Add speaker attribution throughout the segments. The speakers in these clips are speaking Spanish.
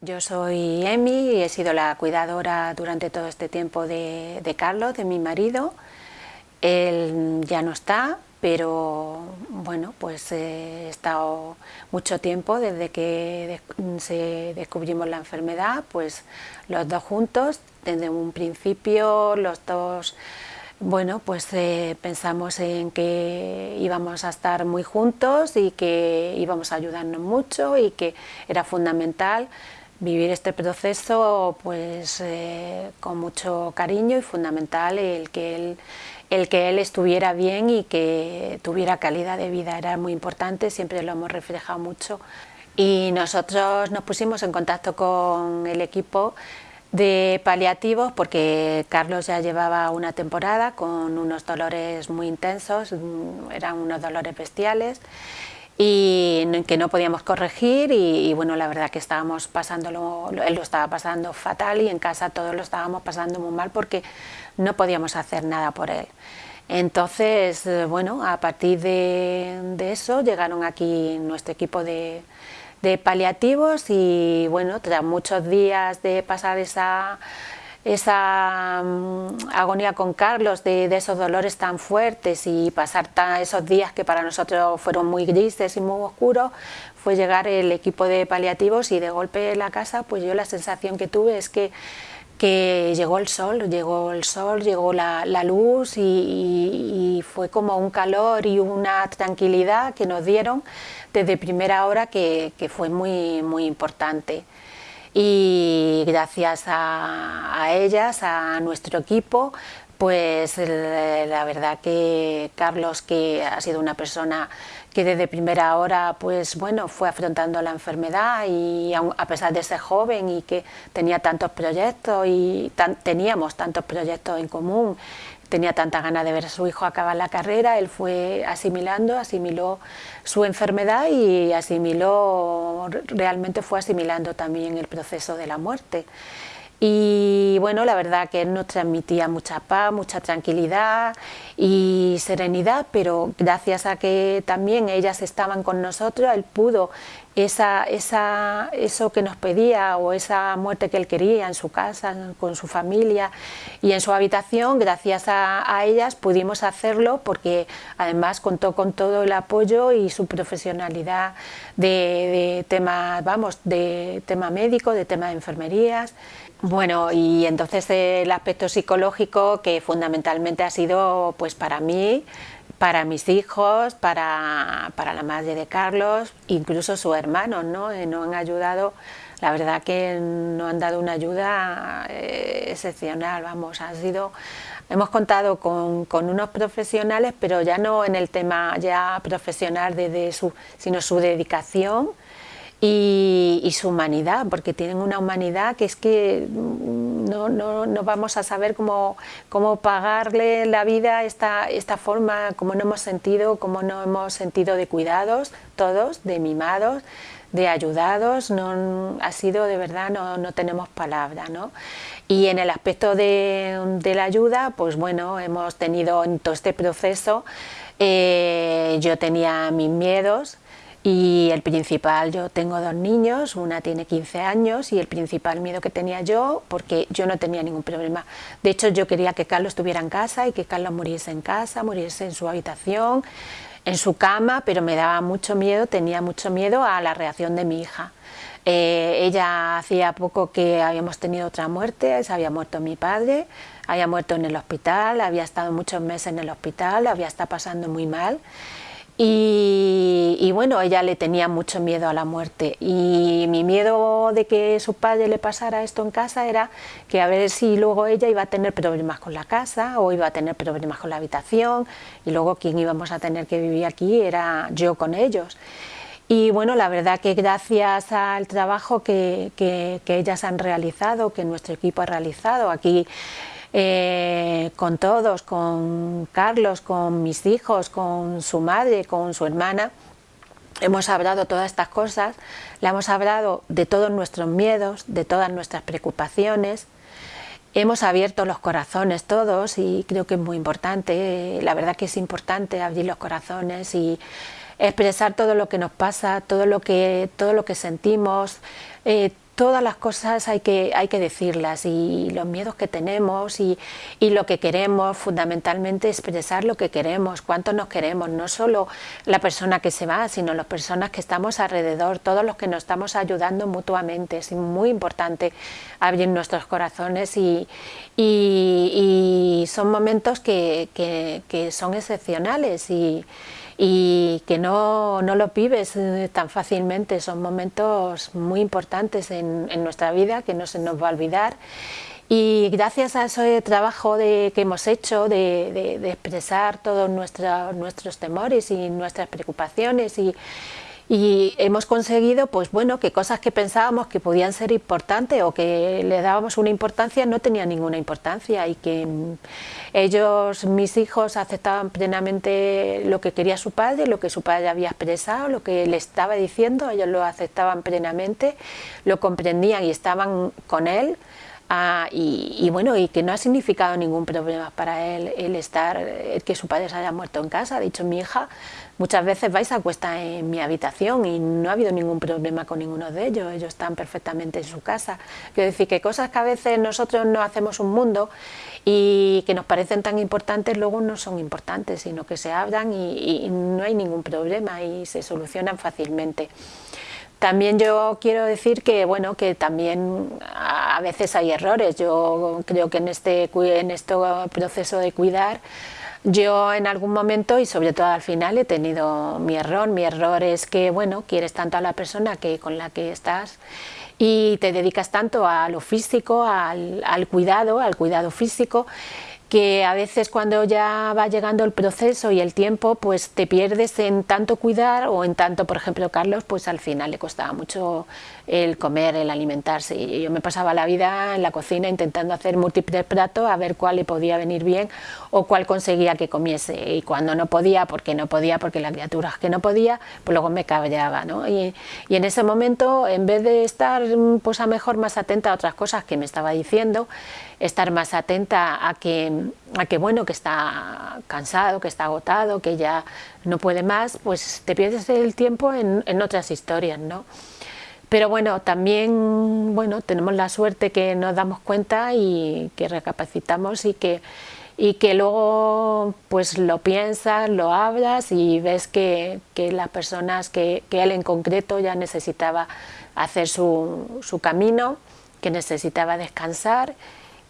Speaker 1: Yo soy Emi y he sido la cuidadora durante todo este tiempo de, Carlos, de mi marido. Él ya no está, pero bueno, pues he estado mucho tiempo desde que se descubrimos la enfermedad, pues los dos juntos, desde un principio los dos, bueno, pues eh, pensamos en que íbamos a estar muy juntos y que íbamos a ayudarnos mucho y que era fundamental vivir este proceso pues eh, con mucho cariño y fundamental el que él el que él estuviera bien y que tuviera calidad de vida. Era muy importante, siempre lo hemos reflejado mucho. Y nosotros nos pusimos en contacto con el equipo de paliativos porque Carlos ya llevaba una temporada con unos dolores muy intensos, eran unos dolores bestiales y que no podíamos corregir y, bueno, la verdad que estábamos pasándolo, él lo estaba pasando fatal y en casa todos lo estábamos pasando muy mal porque no podíamos hacer nada por él. Entonces, eh, bueno, a partir de, eso llegaron aquí nuestro equipo de, de paliativos y bueno, tras muchos días de pasar esa esa mm, agonía con Carlos de, esos dolores tan fuertes y pasar esos días que para nosotros fueron muy grises y muy oscuros, fue llegar el equipo de paliativos y de golpe en la casa, pues yo la sensación que tuve es que, que llegó el sol, llegó el sol, llegó la, luz y, fue como un calor y una tranquilidad que nos dieron desde primera hora que, que fue muy, muy importante y gracias a, ellas, a nuestro equipo, pues la verdad que Carlos, que ha sido una persona que desde primera hora pues bueno, fue afrontando la enfermedad y a pesar de ser joven y que tenía tantos proyectos y teníamos tantos proyectos en común tenía tanta ganas de ver a su hijo acabar la carrera, él fue asimilando, asimiló su enfermedad y asimiló, realmente fue asimilando también el proceso de la muerte. Y bueno, la verdad que él nos transmitía mucha paz, mucha tranquilidad y serenidad, pero gracias a que también ellas estaban con nosotros, él pudo esa, esa, eso que nos pedía o esa muerte que él quería en su casa, con su familia y en su habitación, gracias a, ellas pudimos hacerlo porque además contó con todo el apoyo y su profesionalidad de, de tema, vamos, de tema médico, de tema de enfermerías. Bueno, y entonces el aspecto psicológico que fundamentalmente ha sido pues para mí, para mis hijos, para, la madre de Carlos, incluso sus hermanos, ¿no? Eh, nos han ayudado, la verdad que nos han dado una ayuda eh, excepcional, vamos, ha sido, hemos contado con, con, unos profesionales, pero ya no en el tema ya profesional de su, sino su dedicación, y, su humanidad, porque tienen una humanidad que es que no, no, no vamos a saber cómo, cómo, pagarle la vida esta, esta forma, cómo no hemos sentido, cómo no hemos sentido de cuidados, todos, de mimados, de ayudados, no, ha sido de verdad, no, no tenemos palabra. ¿no? Y en el aspecto de, de, la ayuda, pues bueno, hemos tenido en todo este proceso, eh, yo tenía mis miedos, y el principal, yo tengo dos niños, una tiene 15 años y el principal miedo que tenía yo, porque yo no tenía ningún problema. De hecho, yo quería que Carlos estuviera en casa y que Carlos muriese en casa, muriese en su habitación, en su cama, pero me daba mucho miedo, tenía mucho miedo a la reacción de mi hija. Eh, ella hacía poco que habíamos tenido otra muerte, se había muerto mi padre, había muerto en el hospital, había estado muchos meses en el hospital, había estado pasando muy mal y, bueno, ella le tenía mucho miedo a la muerte y mi miedo de que su padre le pasara esto en casa era que a ver si luego ella iba a tener problemas con la casa o iba a tener problemas con la habitación y luego quien íbamos a tener que vivir aquí era yo con ellos. Y bueno, la verdad que gracias al trabajo que, que, que ellas han realizado, que nuestro equipo ha realizado, aquí eh, con todos, con Carlos, con mis hijos, con su madre, con su hermana. Hemos hablado todas estas cosas, le hemos hablado de todos nuestros miedos, de todas nuestras preocupaciones, hemos abierto los corazones todos y creo que es muy importante, la verdad que es importante abrir los corazones y expresar todo lo que nos pasa, todo lo que, todo lo que sentimos, eh, todas las cosas hay que, hay que decirlas y los miedos que tenemos y, y, lo que queremos, fundamentalmente expresar lo que queremos, cuánto nos queremos, no solo la persona que se va, sino las personas que estamos alrededor, todos los que nos estamos ayudando mutuamente. Es muy importante abrir nuestros corazones y, y son momentos que, que, que son excepcionales y y que no, no lo vives eh, tan fácilmente, son momentos muy importantes en, en nuestra vida que no se nos va a olvidar. Y gracias a ese trabajo de, que hemos hecho de, de, expresar todos nuestros temores y nuestras preocupaciones y, y hemos conseguido pues bueno que cosas que pensábamos que podían ser importantes o que le dábamos una importancia no tenían ninguna importancia y que ellos, mis hijos, aceptaban plenamente lo que quería su padre, lo que su padre había expresado, lo que le estaba diciendo, ellos lo aceptaban plenamente, lo comprendían y estaban con él Ah, y, bueno, y que no ha significado ningún problema para él el estar, que su padre se haya muerto en casa. Ha dicho mi hija, muchas veces vais a cuesta en mi habitación y no ha habido ningún problema con ninguno de ellos, ellos están perfectamente en su casa. Quiero decir que cosas que a veces nosotros no hacemos un mundo y que nos parecen tan importantes, luego no son importantes, sino que se hablan y no hay ningún problema y se solucionan fácilmente. También yo quiero decir que bueno que también a veces hay errores. Yo creo que en este en este proceso de cuidar yo en algún momento y sobre todo al final he tenido mi error. Mi error es que bueno quieres tanto a la persona que con la que estás y te dedicas tanto a lo físico, al, al cuidado, al cuidado físico que a veces cuando ya va llegando el proceso y el tiempo, pues te pierdes en tanto cuidar o en tanto, por ejemplo, Carlos, pues al final le costaba mucho el comer, el alimentarse. Y yo me pasaba la vida en la cocina intentando hacer múltiples platos a ver cuál le podía venir bien o cuál conseguía que comiese. Y cuando no podía, porque no podía, porque la criatura que no podía, pues luego me cabreaba. ¿no? Y, y en ese momento, en vez de estar pues a mejor más atenta a otras cosas que me estaba diciendo, estar más atenta a que, a que, bueno, que está cansado, que está agotado, que ya no puede más, pues te pierdes el tiempo en, en otras historias, ¿no? Pero bueno, también bueno, tenemos la suerte que nos damos cuenta y que recapacitamos y que, y que luego pues lo piensas, lo hablas y ves que, que las personas, que, que, él en concreto ya necesitaba hacer su, su camino, que necesitaba descansar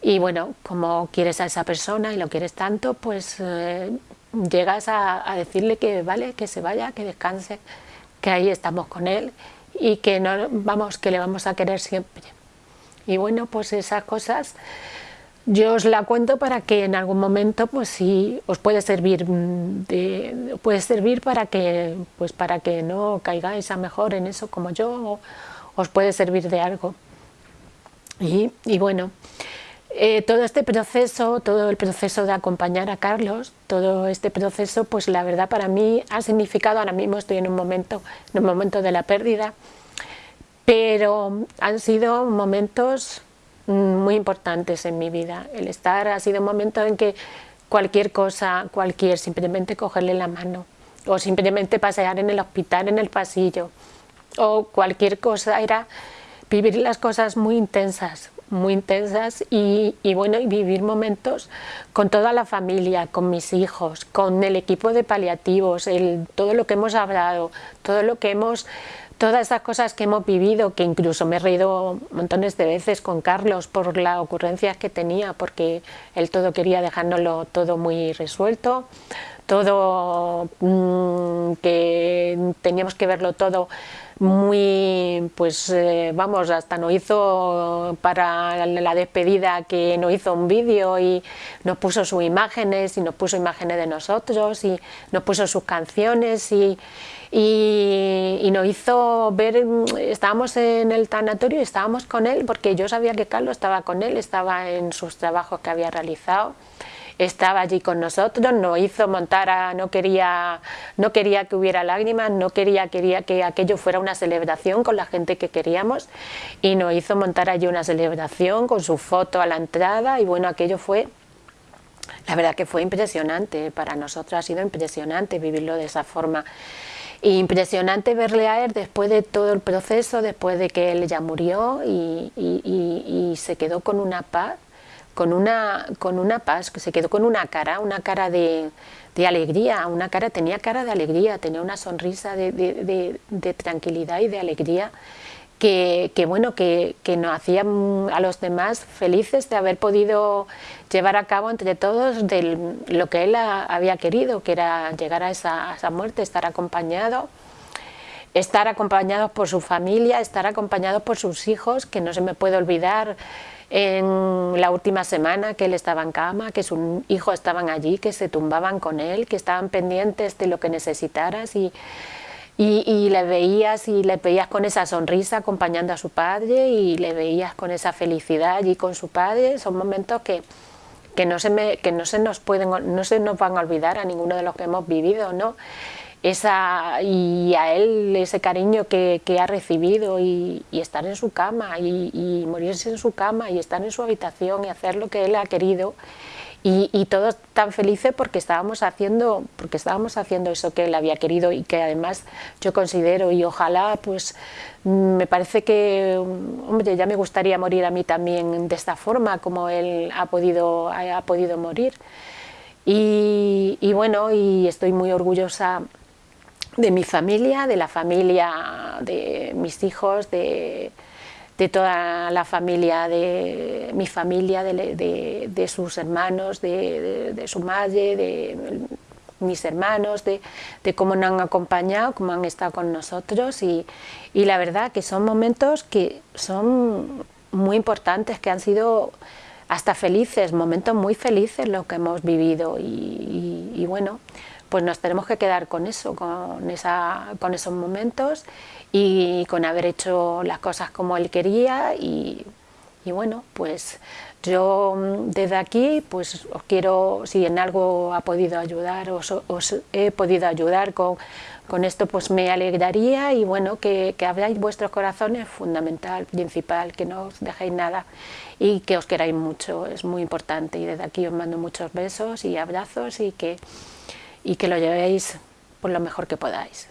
Speaker 1: y bueno, como quieres a esa persona y lo quieres tanto, pues eh, llegas a, decirle que vale, que se vaya, que descanse, que ahí estamos con él y que no vamos, que le vamos a querer siempre. Y bueno, pues esas cosas yo os la cuento para que en algún momento, pues sí, os puede servir, de, puede servir para que, pues para que no caigáis a mejor en eso como yo, os puede servir de algo. Y, y bueno, eh, todo este proceso, todo el proceso de acompañar a Carlos, todo este proceso, pues la verdad para mí ha significado, ahora mismo estoy en un momento, en un momento de la pérdida, pero han sido momentos muy importantes en mi vida. El estar ha sido un momento en que cualquier cosa, cualquier, simplemente cogerle la mano, o simplemente pasear en el hospital, en el pasillo, o cualquier cosa, era vivir las cosas muy intensas, muy intensas y, y, bueno, vivir momentos con toda la familia, con mis hijos, con el equipo de paliativos, el, todo lo que hemos hablado, todo lo que hemos, todas esas cosas que hemos vivido, que incluso me he reído montones de veces con Carlos por las ocurrencias que tenía, porque él todo quería dejárnoslo todo muy resuelto, todo mmm, que teníamos que verlo todo muy, pues eh, vamos, hasta nos hizo para la despedida que nos hizo un vídeo y nos puso sus imágenes y nos puso imágenes de nosotros y nos puso sus canciones y, y, y nos hizo ver, estábamos en el tanatorio y estábamos con él porque yo sabía que Carlos estaba con él, estaba en sus trabajos que había realizado estaba allí con nosotros, nos hizo montar, a, no, quería, no quería que hubiera lágrimas, no quería, quería que aquello fuera una celebración con la gente que queríamos y nos hizo montar allí una celebración con su foto a la entrada y bueno, aquello fue la verdad que fue impresionante, para nosotros ha sido impresionante vivirlo de esa forma. impresionante verle a él después de todo el proceso, después de que él ya murió y, se quedó con una paz, con una, con una paz, que se quedó con una cara, una cara de, alegría, una cara, tenía cara de alegría, tenía una sonrisa de, tranquilidad y de alegría que, bueno, que, nos hacía a los demás felices de haber podido llevar a cabo entre todos lo que él había querido, que era llegar a esa, muerte, estar acompañado, estar acompañado por su familia, estar acompañado por sus hijos, que no se me puede olvidar en la última semana que él estaba en cama, que sus hijos estaban allí, que se tumbaban con él, que estaban pendientes de lo que necesitaras y y, le veías y le veías con esa sonrisa acompañando a su padre y le veías con esa felicidad allí con su padre, son momentos que, que, no, se me, que no, se nos pueden, no se nos van a olvidar a ninguno de los que hemos vivido, ¿no? Esa, y a él ese cariño que, que ha recibido y, y, estar en su cama y, y morirse en su cama y estar en su habitación y hacer lo que él ha querido. Y, todos tan felices porque estábamos haciendo porque estábamos haciendo eso que él había querido y que además yo considero y ojalá pues me parece que hombre ya me gustaría morir a mí también de esta forma como él ha podido ha podido morir. Y, y bueno y estoy muy orgullosa de mi familia de la familia de mis hijos de de toda la familia, de mi familia, de, sus hermanos, de, su madre, de mis hermanos, de, cómo nos han acompañado, cómo han estado con nosotros. Y, la verdad que son momentos que son muy importantes, que han sido hasta felices, momentos muy felices los que hemos vivido. Y bueno, pues nos tenemos que quedar con eso, con, esa, con esos momentos y con haber hecho las cosas como él quería y, bueno, pues yo mm, desde aquí pues os quiero, si en algo ha podido ayudar, os, os he podido ayudar con, con, esto, pues me alegraría y bueno, que, que abráis vuestros corazones, fundamental, principal, que no os dejéis nada y que os queráis mucho, es muy importante y desde aquí os mando muchos besos y abrazos y que y que lo llevéis por lo mejor que podáis.